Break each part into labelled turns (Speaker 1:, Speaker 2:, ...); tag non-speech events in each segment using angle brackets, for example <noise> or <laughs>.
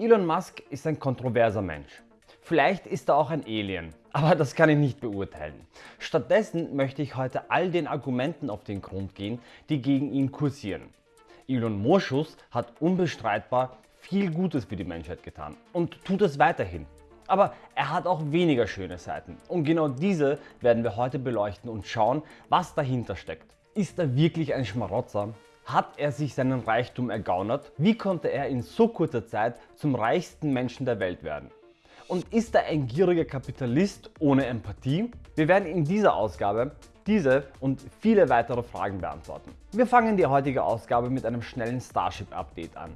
Speaker 1: Elon Musk ist ein kontroverser Mensch. Vielleicht ist er auch ein Alien, aber das kann ich nicht beurteilen. Stattdessen möchte ich heute all den Argumenten auf den Grund gehen, die gegen ihn kursieren. Elon Moschus hat unbestreitbar viel Gutes für die Menschheit getan und tut es weiterhin. Aber er hat auch weniger schöne Seiten und genau diese werden wir heute beleuchten und schauen, was dahinter steckt. Ist er wirklich ein Schmarotzer? Hat er sich seinen Reichtum ergaunert? Wie konnte er in so kurzer Zeit zum reichsten Menschen der Welt werden? Und ist er ein gieriger Kapitalist ohne Empathie? Wir werden in dieser Ausgabe diese und viele weitere Fragen beantworten. Wir fangen die heutige Ausgabe mit einem schnellen Starship Update an.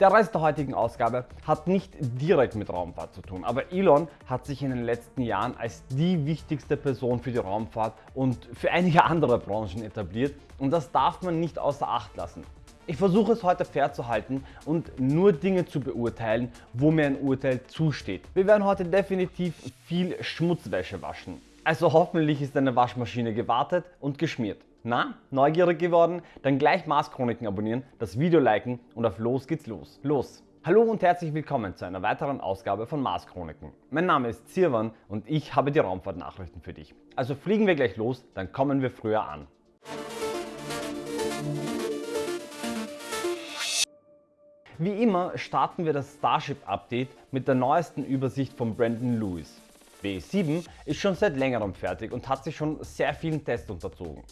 Speaker 1: Der Rest der heutigen Ausgabe hat nicht direkt mit Raumfahrt zu tun, aber Elon hat sich in den letzten Jahren als die wichtigste Person für die Raumfahrt und für einige andere Branchen etabliert und das darf man nicht außer Acht lassen. Ich versuche es heute fair zu halten und nur Dinge zu beurteilen, wo mir ein Urteil zusteht. Wir werden heute definitiv viel Schmutzwäsche waschen. Also hoffentlich ist deine Waschmaschine gewartet und geschmiert. Na, neugierig geworden? Dann gleich Mars Chroniken abonnieren, das Video liken und auf los geht's los. Los! Hallo und herzlich willkommen zu einer weiteren Ausgabe von Mars Chroniken. Mein Name ist Zirwan und ich habe die Raumfahrtnachrichten für dich. Also fliegen wir gleich los, dann kommen wir früher an. Wie immer starten wir das Starship Update mit der neuesten Übersicht von Brandon Lewis. B7 ist schon seit längerem fertig und hat sich schon sehr vielen Tests unterzogen.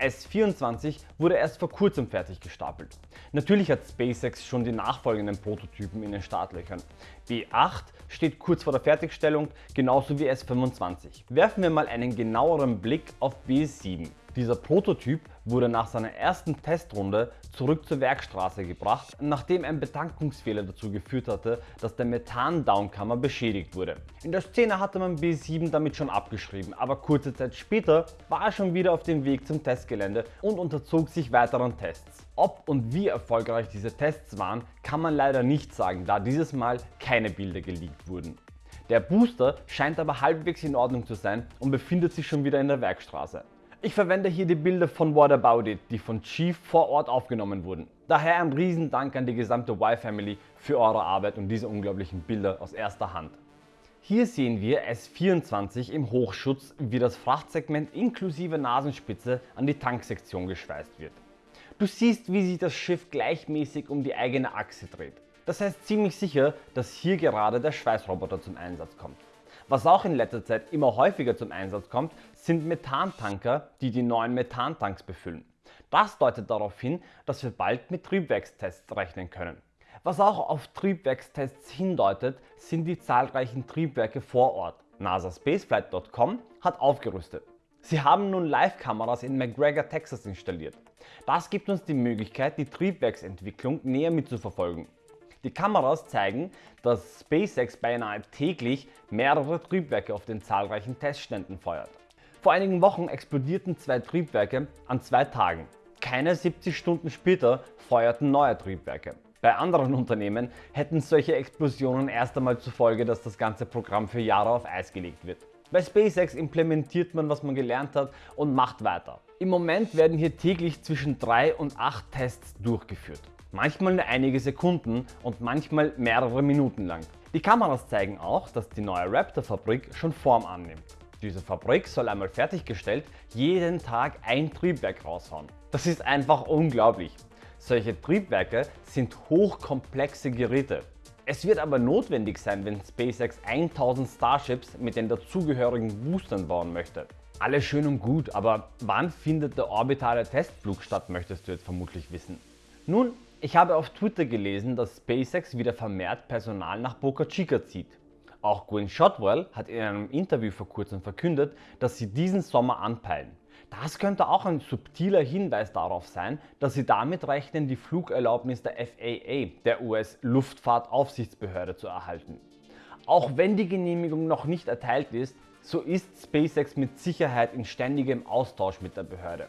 Speaker 1: S24 wurde erst vor kurzem fertig gestapelt. Natürlich hat SpaceX schon die nachfolgenden Prototypen in den Startlöchern. B8 steht kurz vor der Fertigstellung, genauso wie S25. Werfen wir mal einen genaueren Blick auf B7. Dieser Prototyp wurde nach seiner ersten Testrunde zurück zur Werkstraße gebracht, nachdem ein Betankungsfehler dazu geführt hatte, dass der Methan-Downkammer beschädigt wurde. In der Szene hatte man B7 damit schon abgeschrieben, aber kurze Zeit später war er schon wieder auf dem Weg zum Testgelände und unterzog sich weiteren Tests. Ob und wie erfolgreich diese Tests waren, kann man leider nicht sagen, da dieses Mal keine Bilder geleakt wurden. Der Booster scheint aber halbwegs in Ordnung zu sein und befindet sich schon wieder in der Werkstraße. Ich verwende hier die Bilder von What About It, die von Chief vor Ort aufgenommen wurden. Daher ein Riesendank an die gesamte Y-Family für eure Arbeit und diese unglaublichen Bilder aus erster Hand. Hier sehen wir S24 im Hochschutz, wie das Frachtsegment inklusive Nasenspitze an die Tanksektion geschweißt wird. Du siehst, wie sich das Schiff gleichmäßig um die eigene Achse dreht. Das heißt ziemlich sicher, dass hier gerade der Schweißroboter zum Einsatz kommt. Was auch in letzter Zeit immer häufiger zum Einsatz kommt, sind Methantanker, die die neuen Methantanks befüllen. Das deutet darauf hin, dass wir bald mit Triebwerkstests rechnen können. Was auch auf Triebwerkstests hindeutet, sind die zahlreichen Triebwerke vor Ort. NASASpaceflight.com hat aufgerüstet. Sie haben nun Live-Kameras in McGregor, Texas installiert. Das gibt uns die Möglichkeit, die Triebwerksentwicklung näher mitzuverfolgen. Die Kameras zeigen, dass SpaceX beinahe täglich mehrere Triebwerke auf den zahlreichen Testständen feuert. Vor einigen Wochen explodierten zwei Triebwerke an zwei Tagen. Keine 70 Stunden später feuerten neue Triebwerke. Bei anderen <laughs> Unternehmen hätten solche Explosionen erst einmal zur Folge, dass das ganze Programm für Jahre auf Eis gelegt wird. Bei SpaceX implementiert man, was man gelernt hat und macht weiter. Im Moment werden hier täglich zwischen 3 und 8 Tests durchgeführt manchmal nur einige Sekunden und manchmal mehrere Minuten lang. Die Kameras zeigen auch, dass die neue Raptor-Fabrik schon Form annimmt. Diese Fabrik soll einmal fertiggestellt jeden Tag ein Triebwerk raushauen. Das ist einfach unglaublich. Solche Triebwerke sind hochkomplexe Geräte. Es wird aber notwendig sein, wenn SpaceX 1000 Starships mit den dazugehörigen Boostern bauen möchte. Alles schön und gut, aber wann findet der orbitale Testflug statt, möchtest du jetzt vermutlich wissen. Nun, ich habe auf Twitter gelesen, dass SpaceX wieder vermehrt Personal nach Boca Chica zieht. Auch Gwen Shotwell hat in einem Interview vor kurzem verkündet, dass sie diesen Sommer anpeilen. Das könnte auch ein subtiler Hinweis darauf sein, dass sie damit rechnen, die Flugerlaubnis der FAA, der US-Luftfahrtaufsichtsbehörde, zu erhalten. Auch wenn die Genehmigung noch nicht erteilt ist, so ist SpaceX mit Sicherheit in ständigem Austausch mit der Behörde.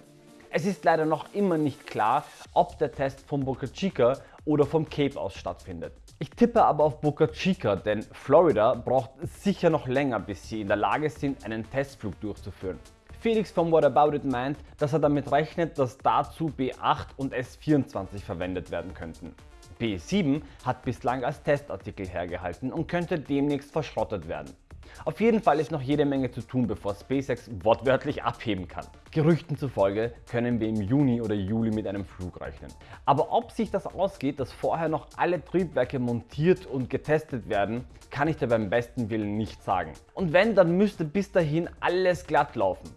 Speaker 1: Es ist leider noch immer nicht klar, ob der Test von Boca Chica oder vom Cape aus stattfindet. Ich tippe aber auf Boca Chica, denn Florida braucht sicher noch länger, bis sie in der Lage sind, einen Testflug durchzuführen. Felix von What About It meint, dass er damit rechnet, dass dazu B8 und S24 verwendet werden könnten. B7 hat bislang als Testartikel hergehalten und könnte demnächst verschrottet werden. Auf jeden Fall ist noch jede Menge zu tun, bevor SpaceX wortwörtlich abheben kann. Gerüchten zufolge können wir im Juni oder Juli mit einem Flug rechnen. Aber ob sich das ausgeht, dass vorher noch alle Triebwerke montiert und getestet werden, kann ich dir beim besten Willen nicht sagen. Und wenn, dann müsste bis dahin alles glatt laufen.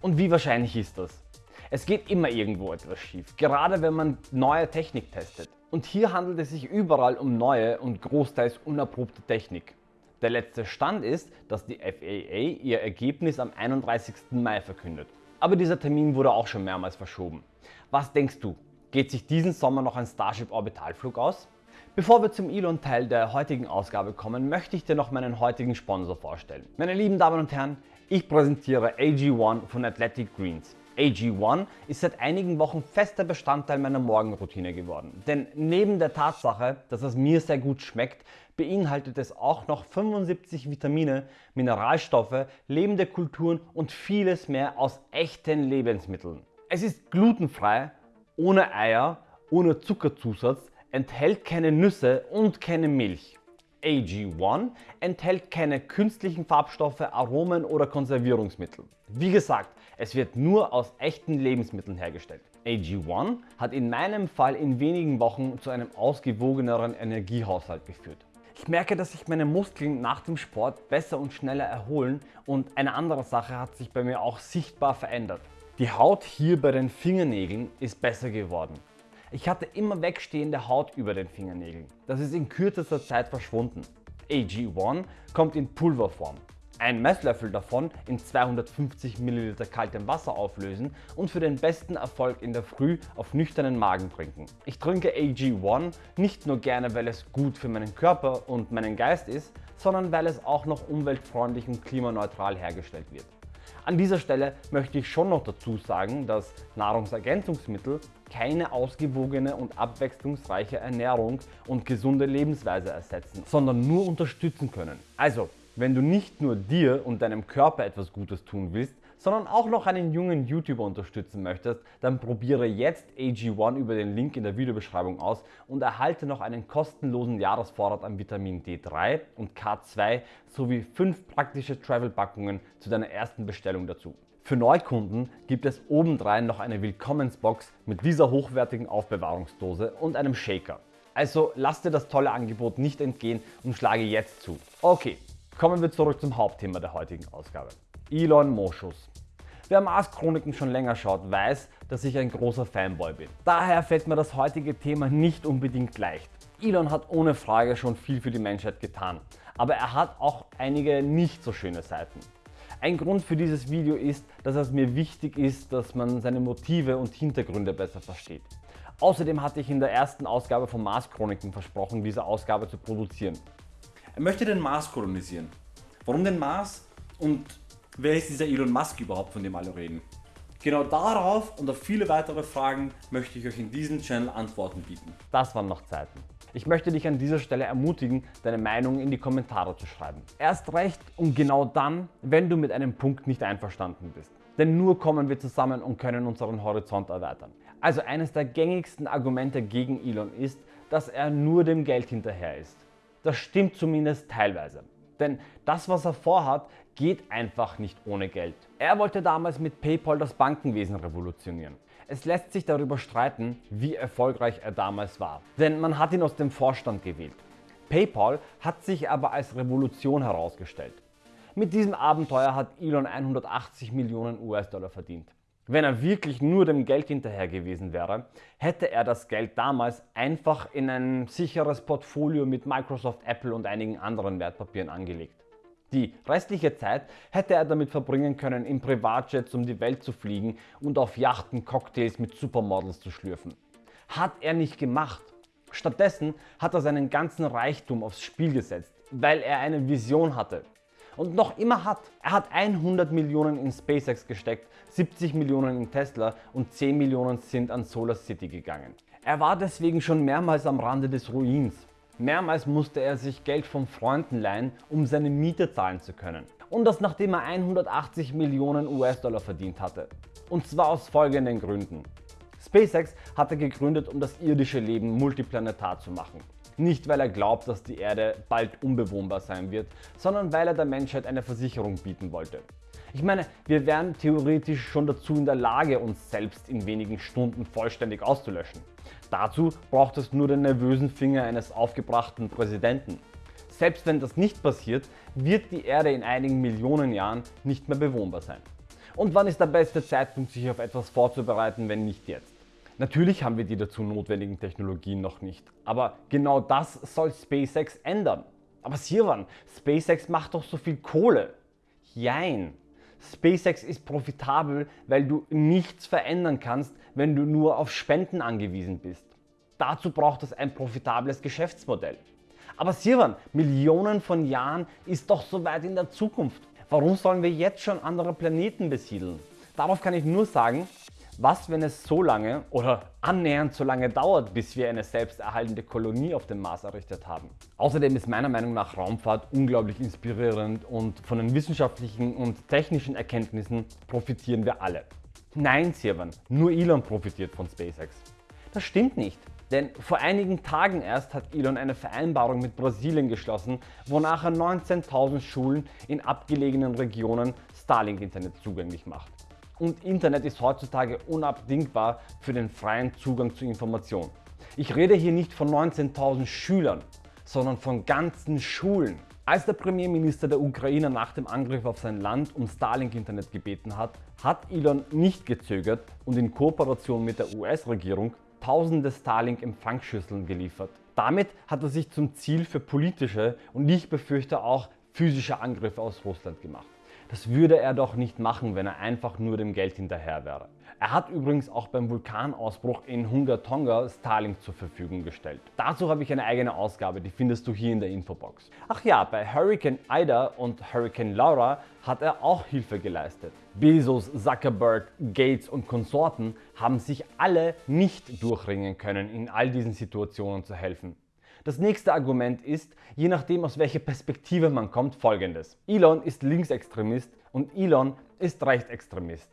Speaker 1: Und wie wahrscheinlich ist das? Es geht immer irgendwo etwas schief, gerade wenn man neue Technik testet. Und hier handelt es sich überall um neue und großteils unerprobte Technik. Der letzte Stand ist, dass die FAA ihr Ergebnis am 31. Mai verkündet. Aber dieser Termin wurde auch schon mehrmals verschoben. Was denkst du? Geht sich diesen Sommer noch ein Starship Orbitalflug aus? Bevor wir zum Elon-Teil der heutigen Ausgabe kommen, möchte ich dir noch meinen heutigen Sponsor vorstellen. Meine lieben Damen und Herren, ich präsentiere AG1 von Athletic Greens. AG1 ist seit einigen Wochen fester Bestandteil meiner Morgenroutine geworden. Denn neben der Tatsache, dass es mir sehr gut schmeckt, beinhaltet es auch noch 75 Vitamine, Mineralstoffe, lebende Kulturen und vieles mehr aus echten Lebensmitteln. Es ist glutenfrei, ohne Eier, ohne Zuckerzusatz, enthält keine Nüsse und keine Milch. AG1 enthält keine künstlichen Farbstoffe, Aromen oder Konservierungsmittel. Wie gesagt, es wird nur aus echten Lebensmitteln hergestellt. AG1 hat in meinem Fall in wenigen Wochen zu einem ausgewogeneren Energiehaushalt geführt. Ich merke, dass sich meine Muskeln nach dem Sport besser und schneller erholen und eine andere Sache hat sich bei mir auch sichtbar verändert. Die Haut hier bei den Fingernägeln ist besser geworden. Ich hatte immer wegstehende Haut über den Fingernägeln. Das ist in kürzester Zeit verschwunden. AG1 kommt in Pulverform. Ein Messlöffel davon in 250 ml kaltem Wasser auflösen und für den besten Erfolg in der Früh auf nüchternen Magen trinken. Ich trinke AG1 nicht nur gerne, weil es gut für meinen Körper und meinen Geist ist, sondern weil es auch noch umweltfreundlich und klimaneutral hergestellt wird. An dieser Stelle möchte ich schon noch dazu sagen, dass Nahrungsergänzungsmittel keine ausgewogene und abwechslungsreiche Ernährung und gesunde Lebensweise ersetzen, sondern nur unterstützen können. Also, wenn du nicht nur dir und deinem Körper etwas Gutes tun willst, sondern auch noch einen jungen YouTuber unterstützen möchtest, dann probiere jetzt AG1 über den Link in der Videobeschreibung aus und erhalte noch einen kostenlosen Jahresvorrat an Vitamin D3 und K2 sowie 5 praktische Travel-Packungen zu deiner ersten Bestellung dazu. Für Neukunden gibt es obendrein noch eine Willkommensbox mit dieser hochwertigen Aufbewahrungsdose und einem Shaker. Also lass dir das tolle Angebot nicht entgehen und schlage jetzt zu. Okay, kommen wir zurück zum Hauptthema der heutigen Ausgabe. Elon Moschus. Wer Mars Chroniken schon länger schaut, weiß, dass ich ein großer Fanboy bin. Daher fällt mir das heutige Thema nicht unbedingt leicht. Elon hat ohne Frage schon viel für die Menschheit getan, aber er hat auch einige nicht so schöne Seiten. Ein Grund für dieses Video ist, dass es mir wichtig ist, dass man seine Motive und Hintergründe besser versteht. Außerdem hatte ich in der ersten Ausgabe von Mars Chroniken versprochen, diese Ausgabe zu produzieren.
Speaker 2: Möchte den Mars kolonisieren. Warum den Mars und wer ist dieser Elon Musk überhaupt, von dem alle reden? Genau darauf und auf viele weitere Fragen möchte ich euch in diesem Channel Antworten bieten.
Speaker 1: Das waren noch Zeiten. Ich möchte dich an dieser Stelle ermutigen, deine Meinung in die Kommentare zu schreiben. Erst recht und genau dann, wenn du mit einem Punkt nicht einverstanden bist. Denn nur kommen wir zusammen und können unseren Horizont erweitern. Also eines der gängigsten Argumente gegen Elon ist, dass er nur dem Geld hinterher ist. Das stimmt zumindest teilweise. Denn das, was er vorhat, geht einfach nicht ohne Geld. Er wollte damals mit PayPal das Bankenwesen revolutionieren. Es lässt sich darüber streiten, wie erfolgreich er damals war, denn man hat ihn aus dem Vorstand gewählt. PayPal hat sich aber als Revolution herausgestellt. Mit diesem Abenteuer hat Elon 180 Millionen US-Dollar verdient. Wenn er wirklich nur dem Geld hinterher gewesen wäre, hätte er das Geld damals einfach in ein sicheres Portfolio mit Microsoft, Apple und einigen anderen Wertpapieren angelegt. Die restliche Zeit hätte er damit verbringen können, in Privatjets um die Welt zu fliegen und auf Yachten Cocktails mit Supermodels zu schlürfen. Hat er nicht gemacht. Stattdessen hat er seinen ganzen Reichtum aufs Spiel gesetzt, weil er eine Vision hatte und noch immer hat. Er hat 100 Millionen in SpaceX gesteckt, 70 Millionen in Tesla und 10 Millionen sind an Solar City gegangen. Er war deswegen schon mehrmals am Rande des Ruins. Mehrmals musste er sich Geld von Freunden leihen, um seine Miete zahlen zu können. Und das nachdem er 180 Millionen US-Dollar verdient hatte. Und zwar aus folgenden Gründen. SpaceX hat er gegründet, um das irdische Leben multiplanetar zu machen. Nicht weil er glaubt, dass die Erde bald unbewohnbar sein wird, sondern weil er der Menschheit eine Versicherung bieten wollte. Ich meine, wir wären theoretisch schon dazu in der Lage, uns selbst in wenigen Stunden vollständig auszulöschen. Dazu braucht es nur den nervösen Finger eines aufgebrachten Präsidenten. Selbst wenn das nicht passiert, wird die Erde in einigen Millionen Jahren nicht mehr bewohnbar sein. Und wann ist der beste Zeitpunkt, sich auf etwas vorzubereiten, wenn nicht jetzt? Natürlich haben wir die dazu notwendigen Technologien noch nicht, aber genau das soll SpaceX ändern. Aber Sirwan, SpaceX macht doch so viel Kohle. Jein. SpaceX ist profitabel, weil du nichts verändern kannst, wenn du nur auf Spenden angewiesen bist. Dazu braucht es ein profitables Geschäftsmodell. Aber Sirwan, Millionen von Jahren ist doch so weit in der Zukunft. Warum sollen wir jetzt schon andere Planeten besiedeln? Darauf kann ich nur sagen, was wenn es so lange oder annähernd so lange dauert, bis wir eine selbsterhaltende Kolonie auf dem Mars errichtet haben. Außerdem ist meiner Meinung nach Raumfahrt unglaublich inspirierend und von den wissenschaftlichen und technischen Erkenntnissen profitieren wir alle. Nein, Sirwan, nur Elon profitiert von SpaceX. Das stimmt nicht. Denn vor einigen Tagen erst hat Elon eine Vereinbarung mit Brasilien geschlossen, wonach er 19.000 Schulen in abgelegenen Regionen Starlink-Internet zugänglich macht. Und Internet ist heutzutage unabdingbar für den freien Zugang zu Informationen. Ich rede hier nicht von 19.000 Schülern, sondern von ganzen Schulen. Als der Premierminister der Ukraine nach dem Angriff auf sein Land um Starlink-Internet gebeten hat, hat Elon nicht gezögert und in Kooperation mit der US-Regierung tausende Starlink-Empfangsschüsseln geliefert. Damit hat er sich zum Ziel für politische und ich befürchte auch physische Angriffe aus Russland gemacht. Das würde er doch nicht machen, wenn er einfach nur dem Geld hinterher wäre. Er hat übrigens auch beim Vulkanausbruch in Hunga Tonga Starlink zur Verfügung gestellt. Dazu habe ich eine eigene Ausgabe, die findest du hier in der Infobox. Ach ja, bei Hurricane Ida und Hurricane Laura hat er auch Hilfe geleistet. Bezos, Zuckerberg, Gates und Konsorten haben sich alle nicht durchringen können, in all diesen Situationen zu helfen. Das nächste Argument ist, je nachdem aus welcher Perspektive man kommt, folgendes. Elon ist Linksextremist und Elon ist Rechtsextremist.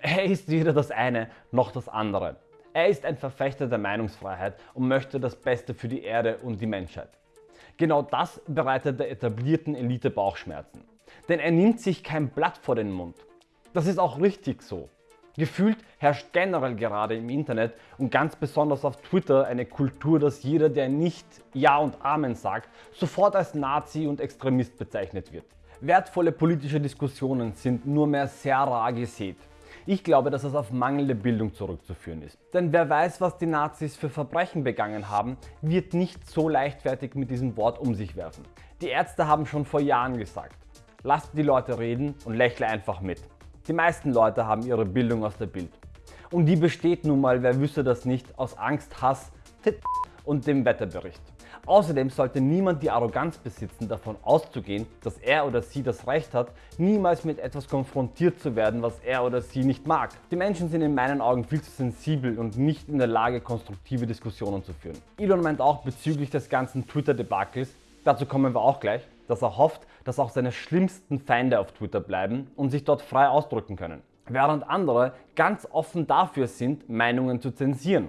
Speaker 1: Er ist weder das eine noch das andere. Er ist ein Verfechter der Meinungsfreiheit und möchte das Beste für die Erde und die Menschheit. Genau das bereitet der etablierten Elite Bauchschmerzen. Denn er nimmt sich kein Blatt vor den Mund. Das ist auch richtig so. Gefühlt herrscht generell gerade im Internet und ganz besonders auf Twitter eine Kultur, dass jeder, der nicht Ja und Amen sagt, sofort als Nazi und Extremist bezeichnet wird. Wertvolle politische Diskussionen sind nur mehr sehr rar gesät. Ich glaube, dass es auf mangelnde Bildung zurückzuführen ist. Denn wer weiß, was die Nazis für Verbrechen begangen haben, wird nicht so leichtfertig mit diesem Wort um sich werfen. Die Ärzte haben schon vor Jahren gesagt, lasst die Leute reden und lächle einfach mit. Die meisten Leute haben ihre Bildung aus der Bild. Und die besteht nun mal, wer wüsste das nicht, aus Angst, Hass und dem Wetterbericht. Außerdem sollte niemand die Arroganz besitzen, davon auszugehen, dass er oder sie das Recht hat, niemals mit etwas konfrontiert zu werden, was er oder sie nicht mag. Die Menschen sind in meinen Augen viel zu sensibel und nicht in der Lage, konstruktive Diskussionen zu führen. Elon meint auch bezüglich des ganzen Twitter-Debakels, dazu kommen wir auch gleich, dass er hofft, dass auch seine schlimmsten Feinde auf Twitter bleiben und sich dort frei ausdrücken können. Während andere ganz offen dafür sind, Meinungen zu zensieren.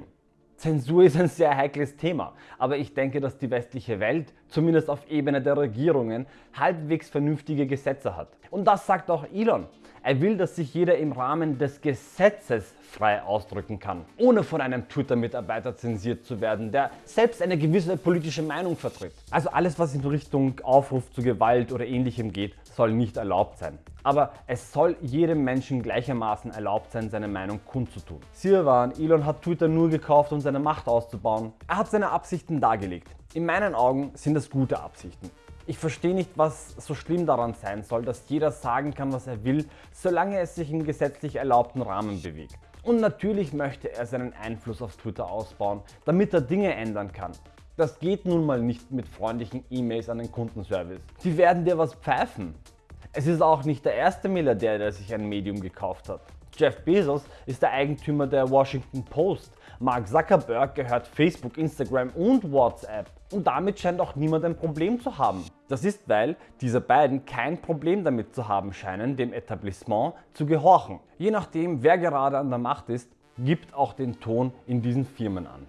Speaker 1: Zensur ist ein sehr heikles Thema, aber ich denke, dass die westliche Welt, zumindest auf Ebene der Regierungen, halbwegs vernünftige Gesetze hat. Und das sagt auch Elon. Er will, dass sich jeder im Rahmen des Gesetzes frei ausdrücken kann, ohne von einem Twitter-Mitarbeiter zensiert zu werden, der selbst eine gewisse politische Meinung vertritt. Also alles, was in Richtung Aufruf zu Gewalt oder ähnlichem geht, soll nicht erlaubt sein. Aber es soll jedem Menschen gleichermaßen erlaubt sein, seine Meinung kundzutun. Sirwan, Elon hat Twitter nur gekauft, um seine Macht auszubauen. Er hat seine Absichten dargelegt. In meinen Augen sind das gute Absichten. Ich verstehe nicht, was so schlimm daran sein soll, dass jeder sagen kann, was er will, solange es sich im gesetzlich erlaubten Rahmen bewegt. Und natürlich möchte er seinen Einfluss auf Twitter ausbauen, damit er Dinge ändern kann. Das geht nun mal nicht mit freundlichen E-Mails an den Kundenservice. Die werden dir was pfeifen. Es ist auch nicht der erste Milliardär, der sich ein Medium gekauft hat. Jeff Bezos ist der Eigentümer der Washington Post. Mark Zuckerberg gehört Facebook, Instagram und WhatsApp. Und damit scheint auch niemand ein Problem zu haben. Das ist, weil diese beiden kein Problem damit zu haben scheinen, dem Etablissement zu gehorchen. Je nachdem, wer gerade an der Macht ist, gibt auch den Ton in diesen Firmen an.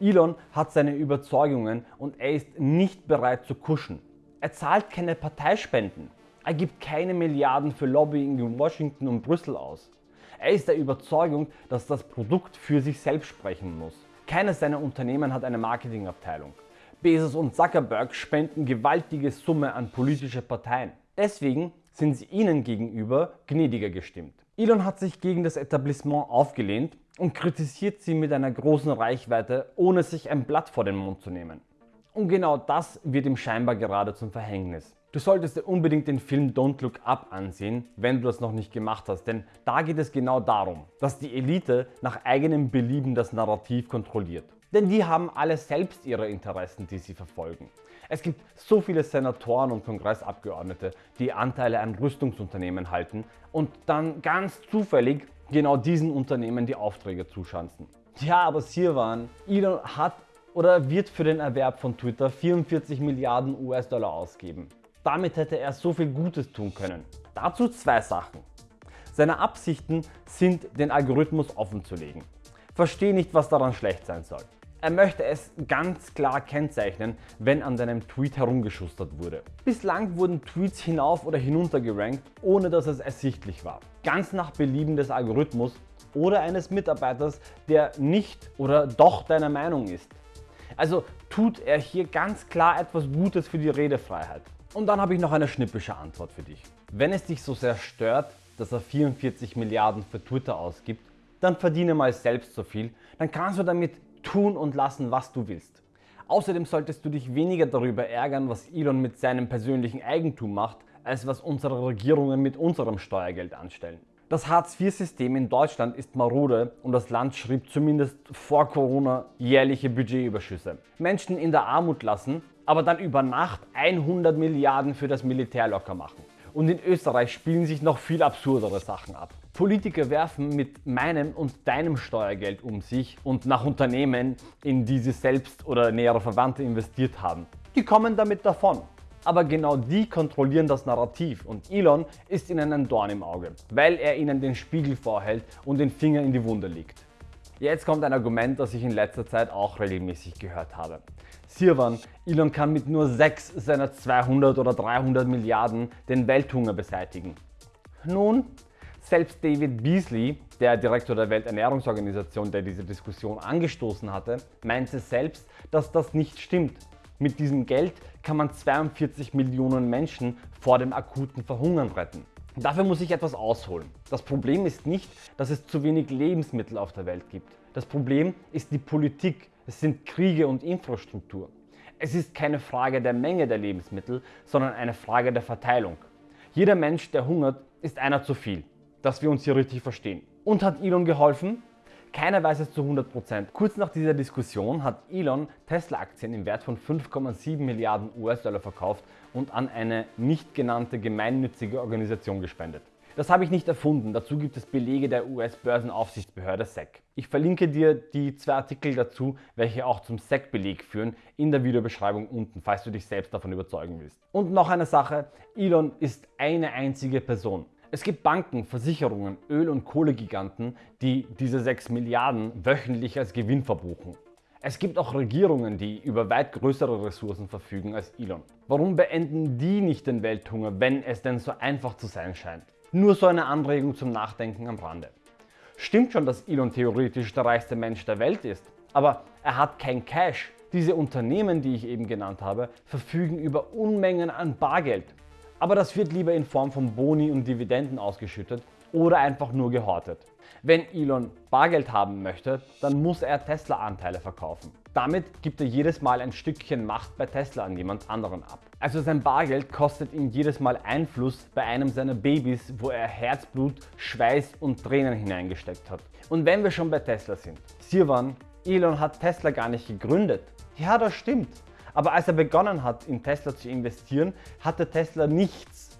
Speaker 1: Elon hat seine Überzeugungen und er ist nicht bereit zu kuschen. Er zahlt keine Parteispenden. Er gibt keine Milliarden für Lobbying in Washington und Brüssel aus. Er ist der Überzeugung, dass das Produkt für sich selbst sprechen muss. Keines seiner Unternehmen hat eine Marketingabteilung. Bezos und Zuckerberg spenden gewaltige Summe an politische Parteien. Deswegen sind sie ihnen gegenüber gnädiger gestimmt. Elon hat sich gegen das Etablissement aufgelehnt und kritisiert sie mit einer großen Reichweite, ohne sich ein Blatt vor den Mund zu nehmen. Und genau das wird ihm scheinbar gerade zum Verhängnis. Du solltest dir unbedingt den Film Don't Look Up ansehen, wenn du das noch nicht gemacht hast, denn da geht es genau darum, dass die Elite nach eigenem Belieben das Narrativ kontrolliert. Denn die haben alle selbst ihre Interessen, die sie verfolgen. Es gibt so viele Senatoren und Kongressabgeordnete, die Anteile an Rüstungsunternehmen halten und dann ganz zufällig genau diesen Unternehmen die Aufträge zuschanzen. Ja, aber Sirwan, Elon hat oder wird für den Erwerb von Twitter 44 Milliarden US-Dollar ausgeben. Damit hätte er so viel Gutes tun können. Dazu zwei Sachen. Seine Absichten sind, den Algorithmus offen zu legen. Verstehe nicht, was daran schlecht sein soll. Er möchte es ganz klar kennzeichnen, wenn an deinem Tweet herumgeschustert wurde. Bislang wurden Tweets hinauf oder hinunter gerankt, ohne dass es ersichtlich war. Ganz nach Belieben des Algorithmus oder eines Mitarbeiters, der nicht oder doch deiner Meinung ist. Also tut er hier ganz klar etwas Gutes für die Redefreiheit. Und dann habe ich noch eine schnippische Antwort für dich. Wenn es dich so sehr stört, dass er 44 Milliarden für Twitter ausgibt, dann verdiene mal selbst so viel, dann kannst du damit tun und lassen, was du willst. Außerdem solltest du dich weniger darüber ärgern, was Elon mit seinem persönlichen Eigentum macht, als was unsere Regierungen mit unserem Steuergeld anstellen. Das Hartz-IV-System in Deutschland ist marode und das Land schrieb zumindest vor Corona jährliche Budgetüberschüsse. Menschen in der Armut lassen, aber dann über Nacht 100 Milliarden für das Militär locker machen. Und in Österreich spielen sich noch viel absurdere Sachen ab. Politiker werfen mit meinem und deinem Steuergeld um sich und nach Unternehmen, in die sie selbst oder nähere Verwandte investiert haben. Die kommen damit davon. Aber genau die kontrollieren das Narrativ und Elon ist ihnen ein Dorn im Auge, weil er ihnen den Spiegel vorhält und den Finger in die Wunde legt. Jetzt kommt ein Argument, das ich in letzter Zeit auch regelmäßig gehört habe. Sirwan, Elon kann mit nur 6 seiner 200 oder 300 Milliarden den Welthunger beseitigen. Nun, selbst David Beasley, der Direktor der Welternährungsorganisation, der diese Diskussion angestoßen hatte, meinte selbst, dass das nicht stimmt. Mit diesem Geld kann man 42 Millionen Menschen vor dem akuten Verhungern retten. Dafür muss ich etwas ausholen. Das Problem ist nicht, dass es zu wenig Lebensmittel auf der Welt gibt. Das Problem ist die Politik, es sind Kriege und Infrastruktur. Es ist keine Frage der Menge der Lebensmittel, sondern eine Frage der Verteilung. Jeder Mensch, der hungert, ist einer zu viel, dass wir uns hier richtig verstehen. Und hat Elon geholfen? Keiner weiß es zu 100%. Kurz nach dieser Diskussion hat Elon Tesla-Aktien im Wert von 5,7 Milliarden US-Dollar verkauft und an eine nicht genannte gemeinnützige Organisation gespendet. Das habe ich nicht erfunden, dazu gibt es Belege der US-Börsenaufsichtsbehörde SEC. Ich verlinke dir die zwei Artikel dazu, welche auch zum SEC-Beleg führen, in der Videobeschreibung unten, falls du dich selbst davon überzeugen willst. Und noch eine Sache, Elon ist eine einzige Person. Es gibt Banken, Versicherungen, Öl- und Kohlegiganten, die diese 6 Milliarden wöchentlich als Gewinn verbuchen. Es gibt auch Regierungen, die über weit größere Ressourcen verfügen als Elon. Warum beenden die nicht den Welthunger, wenn es denn so einfach zu sein scheint? Nur so eine Anregung zum Nachdenken am Rande. Stimmt schon, dass Elon theoretisch der reichste Mensch der Welt ist, aber er hat kein Cash. Diese Unternehmen, die ich eben genannt habe, verfügen über Unmengen an Bargeld. Aber das wird lieber in Form von Boni und Dividenden ausgeschüttet oder einfach nur gehortet. Wenn Elon Bargeld haben möchte, dann muss er Tesla-Anteile verkaufen. Damit gibt er jedes Mal ein Stückchen Macht bei Tesla an jemand anderen ab. Also sein Bargeld kostet ihm jedes Mal Einfluss bei einem seiner Babys, wo er Herzblut, Schweiß und Tränen hineingesteckt hat. Und wenn wir schon bei Tesla sind, Sirwan, Elon hat Tesla gar nicht gegründet. Ja, das stimmt. Aber als er begonnen hat, in Tesla zu investieren, hatte Tesla nichts.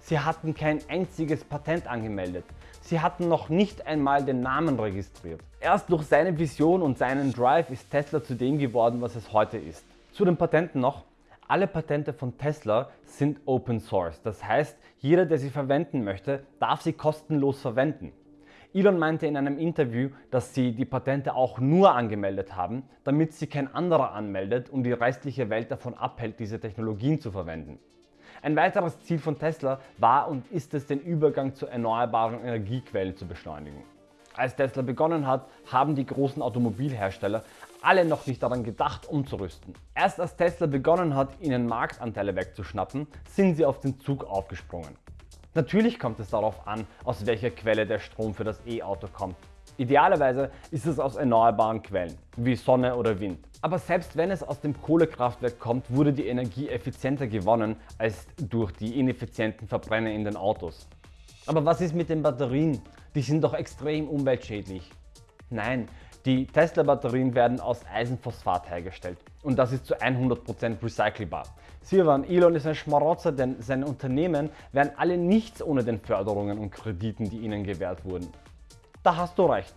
Speaker 1: Sie hatten kein einziges Patent angemeldet. Sie hatten noch nicht einmal den Namen registriert. Erst durch seine Vision und seinen Drive ist Tesla zu dem geworden, was es heute ist. Zu den Patenten noch. Alle Patente von Tesla sind Open Source. Das heißt, jeder, der sie verwenden möchte, darf sie kostenlos verwenden. Elon meinte in einem Interview, dass sie die Patente auch nur angemeldet haben, damit sie kein anderer anmeldet und die restliche Welt davon abhält, diese Technologien zu verwenden. Ein weiteres Ziel von Tesla war und ist es, den Übergang zu erneuerbaren Energiequellen zu beschleunigen. Als Tesla begonnen hat, haben die großen Automobilhersteller alle noch nicht daran gedacht umzurüsten. Erst als Tesla begonnen hat, ihnen Marktanteile wegzuschnappen, sind sie auf den Zug aufgesprungen. Natürlich kommt es darauf an, aus welcher Quelle der Strom für das E-Auto kommt. Idealerweise ist es aus erneuerbaren Quellen, wie Sonne oder Wind. Aber selbst wenn es aus dem Kohlekraftwerk kommt, wurde die Energie effizienter gewonnen als durch die ineffizienten Verbrenner in den Autos. Aber was ist mit den Batterien? Die sind doch extrem umweltschädlich. Nein, die Tesla-Batterien werden aus Eisenphosphat hergestellt und das ist zu 100% recycelbar. Sirwan, Elon ist ein Schmarotzer, denn seine Unternehmen wären alle nichts ohne den Förderungen und Krediten, die ihnen gewährt wurden. Da hast du recht,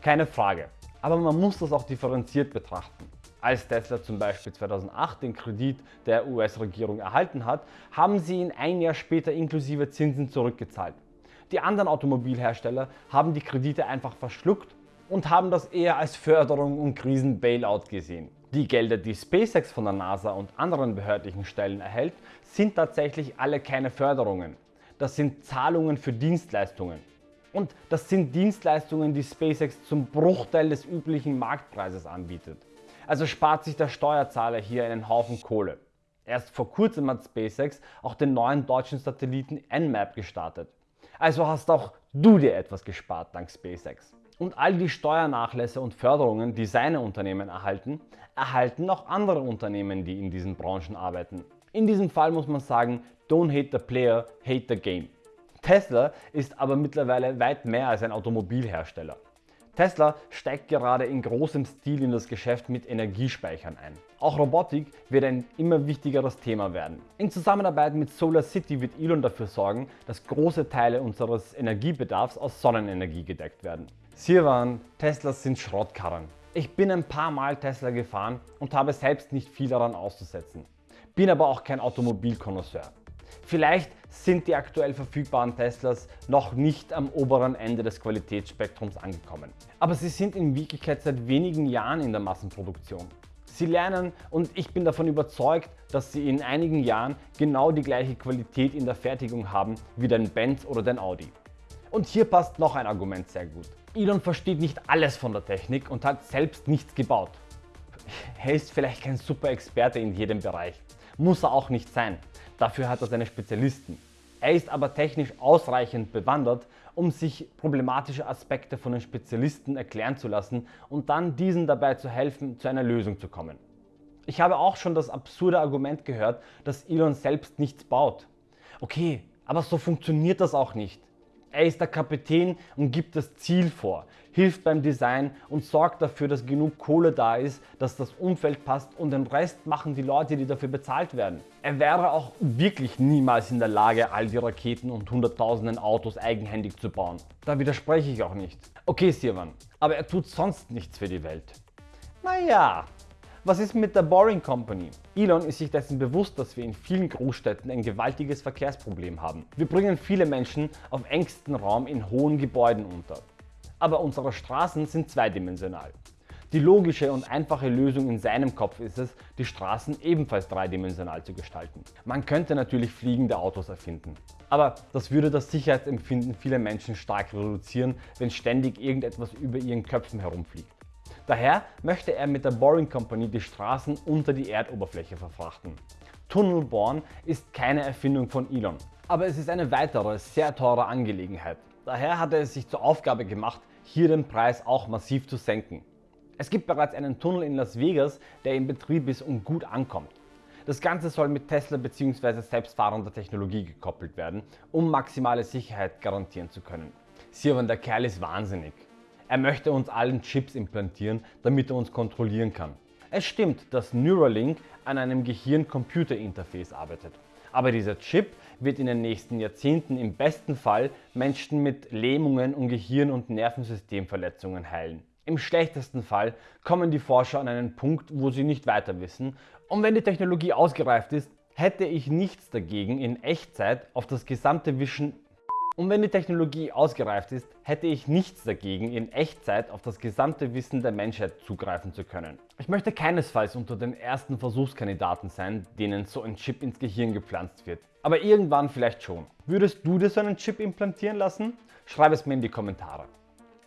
Speaker 1: keine Frage. Aber man muss das auch differenziert betrachten. Als Tesla zum Beispiel 2008 den Kredit der US-Regierung erhalten hat, haben sie ihn ein Jahr später inklusive Zinsen zurückgezahlt. Die anderen Automobilhersteller haben die Kredite einfach verschluckt und haben das eher als Förderung und Krisen-Bailout gesehen. Die Gelder, die SpaceX von der NASA und anderen behördlichen Stellen erhält, sind tatsächlich alle keine Förderungen. Das sind Zahlungen für Dienstleistungen. Und das sind Dienstleistungen, die SpaceX zum Bruchteil des üblichen Marktpreises anbietet. Also spart sich der Steuerzahler hier einen Haufen Kohle. Erst vor kurzem hat SpaceX auch den neuen deutschen Satelliten Nmap gestartet. Also hast auch du dir etwas gespart dank SpaceX. Und all die Steuernachlässe und Förderungen, die seine Unternehmen erhalten, erhalten auch andere Unternehmen, die in diesen Branchen arbeiten. In diesem Fall muss man sagen, don't hate the player, hate the game. Tesla ist aber mittlerweile weit mehr als ein Automobilhersteller. Tesla steigt gerade in großem Stil in das Geschäft mit Energiespeichern ein. Auch Robotik wird ein immer wichtigeres Thema werden. In Zusammenarbeit mit Solar City wird Elon dafür sorgen, dass große Teile unseres Energiebedarfs aus Sonnenenergie gedeckt werden. Sirwan, Teslas sind Schrottkarren. Ich bin ein paar Mal Tesla gefahren und habe selbst nicht viel daran auszusetzen. Bin aber auch kein Automobilkonnoisseur. Vielleicht sind die aktuell verfügbaren Teslas noch nicht am oberen Ende des Qualitätsspektrums angekommen. Aber sie sind in Wirklichkeit seit wenigen Jahren in der Massenproduktion. Sie lernen und ich bin davon überzeugt, dass sie in einigen Jahren genau die gleiche Qualität in der Fertigung haben wie dein Benz oder dein Audi. Und hier passt noch ein Argument sehr gut. Elon versteht nicht alles von der Technik und hat selbst nichts gebaut. Er ist vielleicht kein super Experte in jedem Bereich. Muss er auch nicht sein. Dafür hat er seine Spezialisten. Er ist aber technisch ausreichend bewandert, um sich problematische Aspekte von den Spezialisten erklären zu lassen und dann diesen dabei zu helfen, zu einer Lösung zu kommen. Ich habe auch schon das absurde Argument gehört, dass Elon selbst nichts baut. Okay, aber so funktioniert das auch nicht. Er ist der Kapitän und gibt das Ziel vor, hilft beim Design und sorgt dafür, dass genug Kohle da ist, dass das Umfeld passt und den Rest machen die Leute, die dafür bezahlt werden. Er wäre auch wirklich niemals in der Lage, all die Raketen und hunderttausenden Autos eigenhändig zu bauen. Da widerspreche ich auch nicht. Okay Sirwan, aber er tut sonst nichts für die Welt. Naja, was ist mit der Boring Company? Elon ist sich dessen bewusst, dass wir in vielen Großstädten ein gewaltiges Verkehrsproblem haben. Wir bringen viele Menschen auf engstem Raum in hohen Gebäuden unter. Aber unsere Straßen sind zweidimensional. Die logische und einfache Lösung in seinem Kopf ist es, die Straßen ebenfalls dreidimensional zu gestalten. Man könnte natürlich fliegende Autos erfinden. Aber das würde das Sicherheitsempfinden vieler Menschen stark reduzieren, wenn ständig irgendetwas über ihren Köpfen herumfliegt. Daher möchte er mit der Boring Company die Straßen unter die Erdoberfläche verfrachten. Tunnelbohren ist keine Erfindung von Elon, aber es ist eine weitere, sehr teure Angelegenheit. Daher hat er es sich zur Aufgabe gemacht, hier den Preis auch massiv zu senken. Es gibt bereits einen Tunnel in Las Vegas, der in Betrieb ist und gut ankommt. Das Ganze soll mit Tesla bzw. selbstfahrender Technologie gekoppelt werden, um maximale Sicherheit garantieren zu können. Sirwan, der Kerl ist wahnsinnig. Er möchte uns allen Chips implantieren, damit er uns kontrollieren kann. Es stimmt, dass Neuralink an einem Gehirn-Computer-Interface arbeitet. Aber dieser Chip wird in den nächsten Jahrzehnten im besten Fall Menschen mit Lähmungen und Gehirn- und Nervensystemverletzungen heilen. Im schlechtesten Fall kommen die Forscher an einen Punkt, wo sie nicht weiter wissen und wenn die Technologie ausgereift ist, hätte ich nichts dagegen in Echtzeit auf das gesamte Wischen Und wenn die Technologie ausgereift ist, hätte ich nichts dagegen, in Echtzeit auf das gesamte Wissen der Menschheit zugreifen zu können. Ich möchte keinesfalls unter den ersten Versuchskandidaten sein, denen so ein Chip ins Gehirn gepflanzt wird. Aber irgendwann vielleicht schon. Würdest du dir so einen Chip implantieren lassen? Schreib es mir in die Kommentare.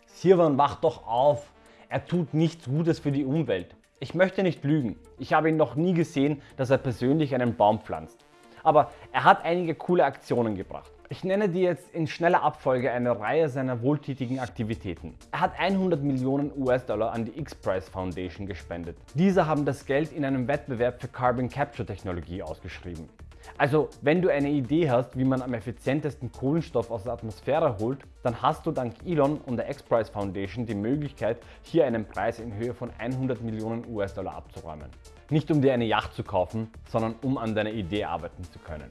Speaker 1: Sirwan, wach doch auf! Er tut nichts Gutes für die Umwelt. Ich möchte nicht lügen. Ich habe ihn noch nie gesehen, dass er persönlich einen Baum pflanzt. Aber er hat einige coole Aktionen gebracht. Ich nenne dir jetzt in schneller Abfolge eine Reihe seiner wohltätigen Aktivitäten. Er hat 100 Millionen US-Dollar an die X-Prize Foundation gespendet. Diese haben das Geld in einem Wettbewerb für Carbon Capture Technologie ausgeschrieben. Also wenn du eine Idee hast, wie man am effizientesten Kohlenstoff aus der Atmosphäre holt, dann hast du dank Elon und der X-Prize Foundation die Möglichkeit, hier einen Preis in Höhe von 100 Millionen US-Dollar abzuräumen. Nicht um dir eine Yacht zu kaufen, sondern um an deiner Idee arbeiten zu können.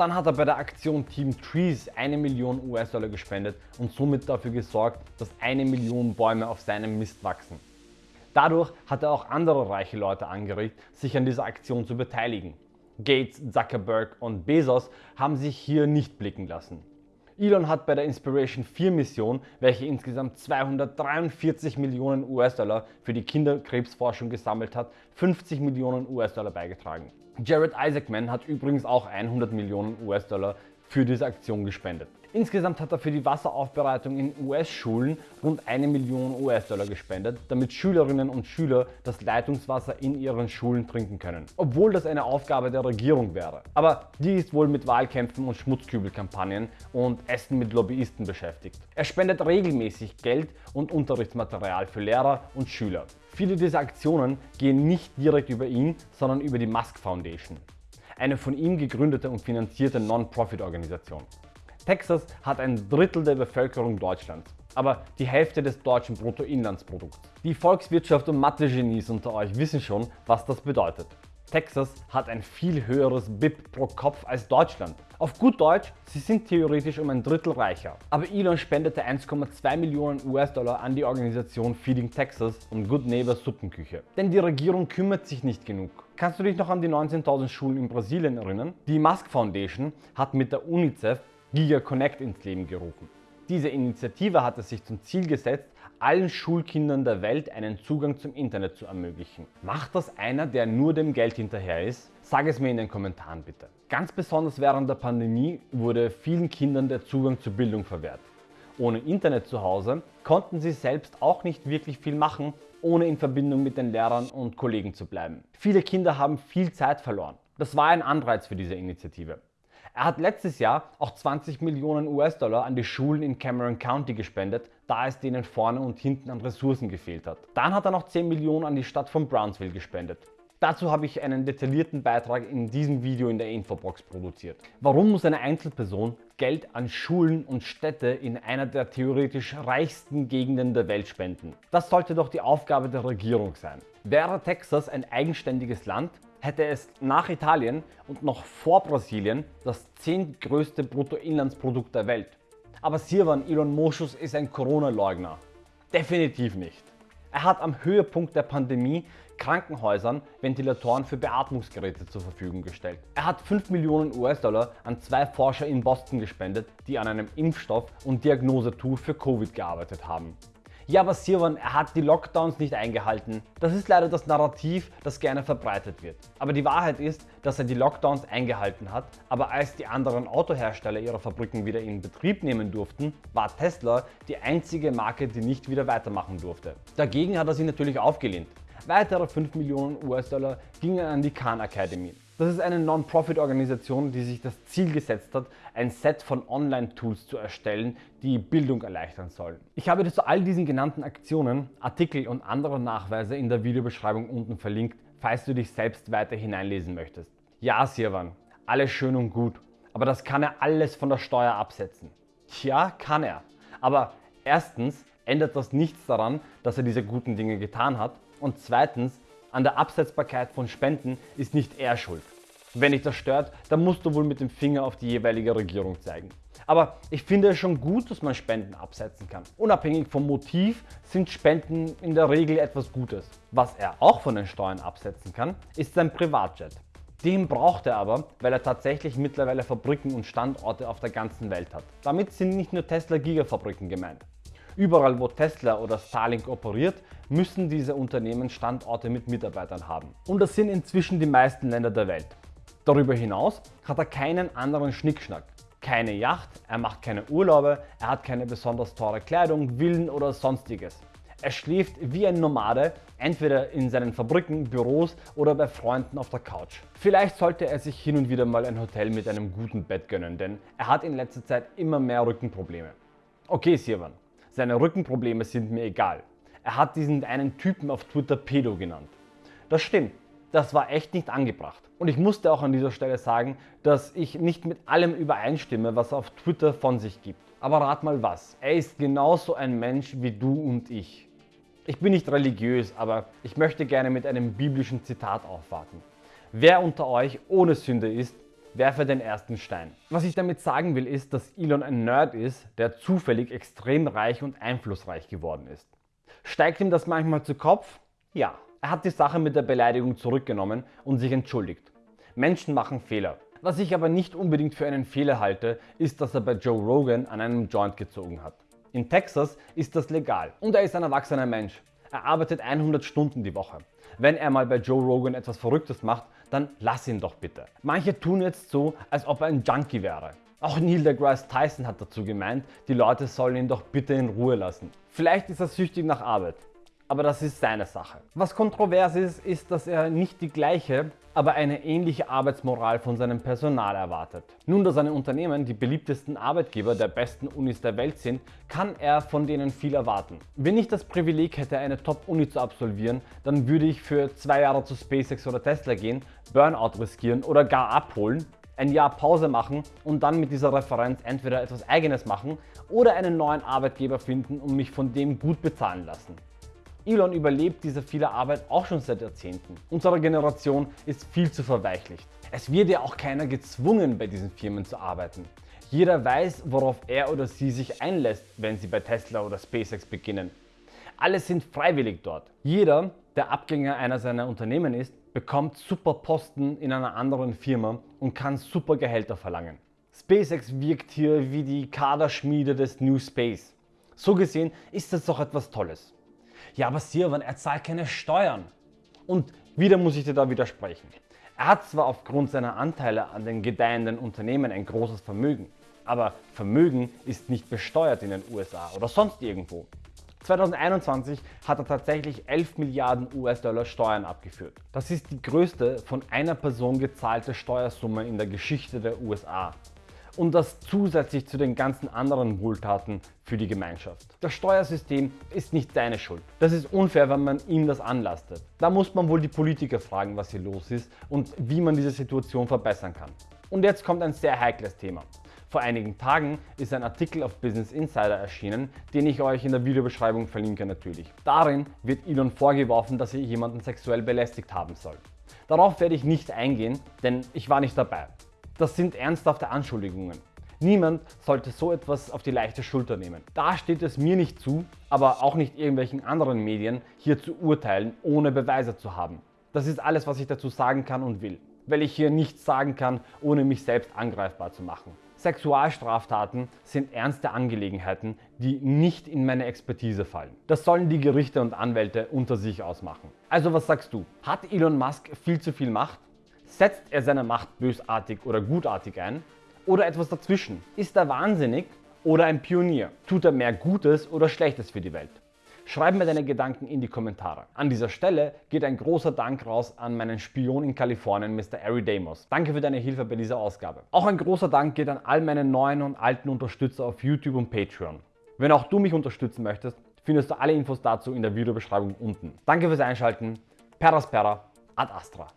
Speaker 1: Dann hat er bei der Aktion Team Trees eine Million US-Dollar gespendet und somit dafür gesorgt, dass eine Million Bäume auf seinem Mist wachsen. Dadurch hat er auch andere reiche Leute angeregt, sich an dieser Aktion zu beteiligen. Gates, Zuckerberg und Bezos haben sich hier nicht blicken lassen. Elon hat bei der Inspiration 4 Mission, welche insgesamt 243 Millionen US-Dollar für die Kinderkrebsforschung gesammelt hat, 50 Millionen US-Dollar beigetragen. Jared Isaacman hat übrigens auch 100 Millionen US-Dollar für diese Aktion gespendet. Insgesamt hat er für die Wasseraufbereitung in US-Schulen rund eine Million US-Dollar gespendet, damit Schülerinnen und Schüler das Leitungswasser in ihren Schulen trinken können. Obwohl das eine Aufgabe der Regierung wäre. Aber die ist wohl mit Wahlkämpfen und Schmutzkübelkampagnen und Essen mit Lobbyisten beschäftigt. Er spendet regelmäßig Geld und Unterrichtsmaterial für Lehrer und Schüler. Viele dieser Aktionen gehen nicht direkt über ihn, sondern über die Musk Foundation, eine von ihm gegründete und finanzierte Non-Profit-Organisation. Texas hat ein Drittel der Bevölkerung Deutschlands, aber die Hälfte des deutschen Bruttoinlandsprodukts. Die Volkswirtschaft und Mathe-Genies unter euch wissen schon, was das bedeutet. Texas hat ein viel höheres BIP pro Kopf als Deutschland. Auf gut Deutsch, sie sind theoretisch um ein Drittel reicher. Aber Elon spendete 1,2 Millionen US-Dollar an die Organisation Feeding Texas und Good Neighbor Suppenküche. Denn die Regierung kümmert sich nicht genug. Kannst du dich noch an die 19.000 Schulen in Brasilien erinnern? Die Musk Foundation hat mit der UNICEF Giga Connect ins Leben gerufen. Diese Initiative hat es sich zum Ziel gesetzt, allen Schulkindern der Welt einen Zugang zum Internet zu ermöglichen. Macht das einer, der nur dem Geld hinterher ist? Sag es mir in den Kommentaren bitte. Ganz besonders während der Pandemie wurde vielen Kindern der Zugang zur Bildung verwehrt. Ohne Internet zu Hause konnten sie selbst auch nicht wirklich viel machen, ohne in Verbindung mit den Lehrern und Kollegen zu bleiben. Viele Kinder haben viel Zeit verloren. Das war ein Anreiz für diese Initiative. Er hat letztes Jahr auch 20 Millionen US-Dollar an die Schulen in Cameron County gespendet, da es denen vorne und hinten an Ressourcen gefehlt hat. Dann hat er noch 10 Millionen an die Stadt von Brownsville gespendet. Dazu habe ich einen detaillierten Beitrag in diesem Video in der Infobox produziert. Warum muss eine Einzelperson Geld an Schulen und Städte in einer der theoretisch reichsten Gegenden der Welt spenden? Das sollte doch die Aufgabe der Regierung sein. Wäre Texas ein eigenständiges Land, hätte es nach Italien und noch vor Brasilien das zehntgrößte Bruttoinlandsprodukt der Welt. Aber Sirwan Elon Moschus ist ein Corona-Leugner. Definitiv nicht. Er hat am Höhepunkt der Pandemie Krankenhäusern Ventilatoren für Beatmungsgeräte zur Verfügung gestellt. Er hat 5 Millionen US-Dollar an zwei Forscher in Boston gespendet, die an einem Impfstoff und Diagnosetool für Covid gearbeitet haben. Ja, aber Sirwan, er hat die Lockdowns nicht eingehalten. Das ist leider das Narrativ, das gerne verbreitet wird. Aber die Wahrheit ist, dass er die Lockdowns eingehalten hat, aber als die anderen Autohersteller ihre Fabriken wieder in Betrieb nehmen durften, war Tesla die einzige Marke, die nicht wieder weitermachen durfte. Dagegen hat er sie natürlich aufgelehnt. Weitere 5 Millionen US-Dollar gingen an die Khan Academy. Das ist eine Non-Profit-Organisation, die sich das Ziel gesetzt hat, ein Set von Online-Tools zu erstellen, die Bildung erleichtern sollen. Ich habe dir zu all diesen genannten Aktionen Artikel und andere Nachweise in der Videobeschreibung unten verlinkt, falls du dich selbst weiter hineinlesen möchtest. Ja, Sirwan, alles schön und gut, aber das kann er alles von der Steuer absetzen. Ja, kann er. Aber erstens ändert das nichts daran, dass er diese guten Dinge getan hat und zweitens an der Absetzbarkeit von Spenden ist nicht er schuld. Wenn dich das stört, dann musst du wohl mit dem Finger auf die jeweilige Regierung zeigen. Aber ich finde es schon gut, dass man Spenden absetzen kann. Unabhängig vom Motiv sind Spenden in der Regel etwas Gutes. Was er auch von den Steuern absetzen kann, ist sein Privatjet. Den braucht er aber, weil er tatsächlich mittlerweile Fabriken und Standorte auf der ganzen Welt hat. Damit sind nicht nur Tesla Gigafabriken gemeint. Überall wo Tesla oder Starlink operiert, müssen diese Unternehmen Standorte mit Mitarbeitern haben. Und das sind inzwischen die meisten Länder der Welt. Darüber hinaus hat er keinen anderen Schnickschnack. Keine Yacht, er macht keine Urlaube, er hat keine besonders teure Kleidung, Villen oder sonstiges. Er schläft wie ein Nomade, entweder in seinen Fabriken, Büros oder bei Freunden auf der Couch. Vielleicht sollte er sich hin und wieder mal ein Hotel mit einem guten Bett gönnen, denn er hat in letzter Zeit immer mehr Rückenprobleme. Okay Sirwan, seine Rückenprobleme sind mir egal. Er hat diesen einen Typen auf Twitter Pedo genannt. Das stimmt, das war echt nicht angebracht. Und ich musste auch an dieser Stelle sagen, dass ich nicht mit allem übereinstimme, was er auf Twitter von sich gibt. Aber rat mal was, er ist genauso ein Mensch wie du und ich. Ich bin nicht religiös, aber ich möchte gerne mit einem biblischen Zitat aufwarten. Wer unter euch ohne Sünde ist, werfe den ersten Stein. Was ich damit sagen will, ist, dass Elon ein Nerd ist, der zufällig extrem reich und einflussreich geworden ist. Steigt ihm das manchmal zu Kopf? Ja. Er hat die Sache mit der Beleidigung zurückgenommen und sich entschuldigt. Menschen machen Fehler. Was ich aber nicht unbedingt für einen Fehler halte, ist, dass er bei Joe Rogan an einem Joint gezogen hat. In Texas ist das legal und er ist ein erwachsener Mensch. Er arbeitet 100 Stunden die Woche. Wenn er mal bei Joe Rogan etwas Verrücktes macht, dann lass ihn doch bitte. Manche tun jetzt so, als ob er ein Junkie wäre. Auch Neil deGrasse Tyson hat dazu gemeint, die Leute sollen ihn doch bitte in Ruhe lassen. Vielleicht ist er süchtig nach Arbeit, aber das ist seine Sache. Was kontrovers ist, ist, dass er nicht die gleiche, aber eine ähnliche Arbeitsmoral von seinem Personal erwartet. Nun, da seine Unternehmen die beliebtesten Arbeitgeber der besten Unis der Welt sind, kann er von denen viel erwarten. Wenn ich das Privileg hätte, eine Top-Uni zu absolvieren, dann würde ich für zwei Jahre zu SpaceX oder Tesla gehen, Burnout riskieren oder gar abholen, ein Jahr Pause machen und dann mit dieser Referenz entweder etwas eigenes machen oder einen neuen Arbeitgeber finden und mich von dem gut bezahlen lassen. Elon überlebt diese viele Arbeit auch schon seit Jahrzehnten. Unsere Generation ist viel zu verweichlicht. Es wird ja auch keiner gezwungen, bei diesen Firmen zu arbeiten. Jeder weiß, worauf er oder sie sich einlässt, wenn sie bei Tesla oder SpaceX beginnen. Alle sind freiwillig dort. Jeder, der Abgänger einer seiner Unternehmen ist, bekommt super Posten in einer anderen Firma und kann super Gehälter verlangen. SpaceX wirkt hier wie die Kaderschmiede des New Space. So gesehen ist das doch etwas Tolles. Ja, aber Sirwan, er zahlt keine Steuern. Und wieder muss ich dir da widersprechen. Er hat zwar aufgrund seiner Anteile an den gedeihenden Unternehmen ein großes Vermögen, aber Vermögen ist nicht besteuert in den USA oder sonst irgendwo. 2021 hat er tatsächlich 11 Milliarden US-Dollar Steuern abgeführt. Das ist die größte von einer Person gezahlte Steuersumme in der Geschichte der USA und das zusätzlich zu den ganzen anderen Wohltaten für die Gemeinschaft. Das Steuersystem ist nicht seine Schuld. Das ist unfair, wenn man ihm das anlastet. Da muss man wohl die Politiker fragen, was hier los ist und wie man diese Situation verbessern kann. Und jetzt kommt ein sehr heikles Thema. Vor einigen Tagen ist ein Artikel auf Business Insider erschienen, den ich euch in der Videobeschreibung verlinke natürlich. Darin wird Elon vorgeworfen, dass er jemanden sexuell belästigt haben soll. Darauf werde ich nicht eingehen, denn ich war nicht dabei. Das sind ernsthafte Anschuldigungen. Niemand sollte so etwas auf die leichte Schulter nehmen. Da steht es mir nicht zu, aber auch nicht irgendwelchen anderen Medien, hier zu urteilen, ohne Beweise zu haben. Das ist alles, was ich dazu sagen kann und will, weil ich hier nichts sagen kann, ohne mich selbst angreifbar zu machen. Sexualstraftaten sind ernste Angelegenheiten, die nicht in meine Expertise fallen. Das sollen die Gerichte und Anwälte unter sich ausmachen. Also was sagst du? Hat Elon Musk viel zu viel Macht? Setzt er seine Macht bösartig oder gutartig ein? Oder etwas dazwischen? Ist er wahnsinnig oder ein Pionier? Tut er mehr Gutes oder Schlechtes für die Welt? Schreib mir deine Gedanken in die Kommentare. An dieser Stelle geht ein großer Dank raus an meinen Spion in Kalifornien, Mr. Ari Damos. Danke für deine Hilfe bei dieser Ausgabe. Auch ein großer Dank geht an all meine neuen und alten Unterstützer auf YouTube und Patreon. Wenn auch du mich unterstützen möchtest, findest du alle Infos dazu in der Videobeschreibung unten. Danke fürs Einschalten. Peraspera ad Astra.